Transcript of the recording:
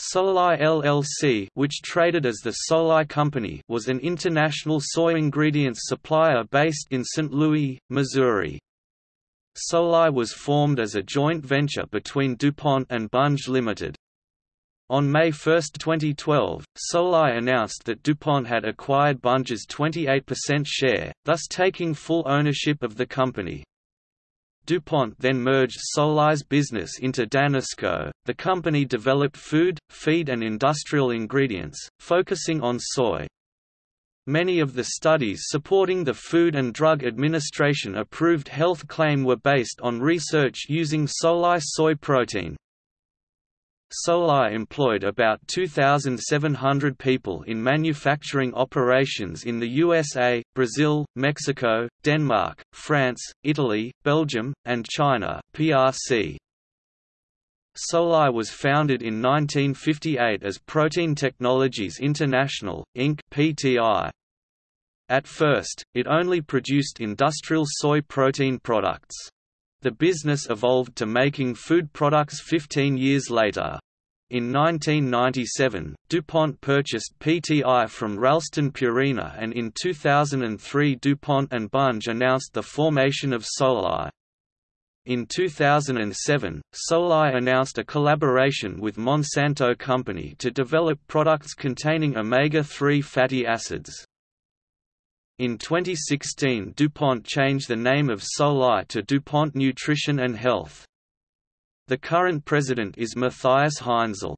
Solae LLC which traded as the Solae Company was an international soy ingredients supplier based in St. Louis, Missouri. Solae was formed as a joint venture between DuPont and Bunge Limited. On May 1, 2012, Solae announced that DuPont had acquired Bunge's 28% share, thus taking full ownership of the company. DuPont then merged Solae's business into Danisco. The company developed food, feed and industrial ingredients, focusing on soy. Many of the studies supporting the Food and Drug Administration approved health claim were based on research using Solae soy protein. Solae employed about 2,700 people in manufacturing operations in the USA, Brazil, Mexico, Denmark, France, Italy, Belgium, and China PRC. Solae was founded in 1958 as Protein Technologies International, Inc. (PTI). At first, it only produced industrial soy protein products. The business evolved to making food products 15 years later. In 1997, DuPont purchased PTI from Ralston Purina and in 2003 DuPont and Bunge announced the formation of Solae. In 2007, Solae announced a collaboration with Monsanto Company to develop products containing omega-3 fatty acids. In 2016 DuPont changed the name of Solae to DuPont Nutrition and Health. The current president is Matthias Heinzel.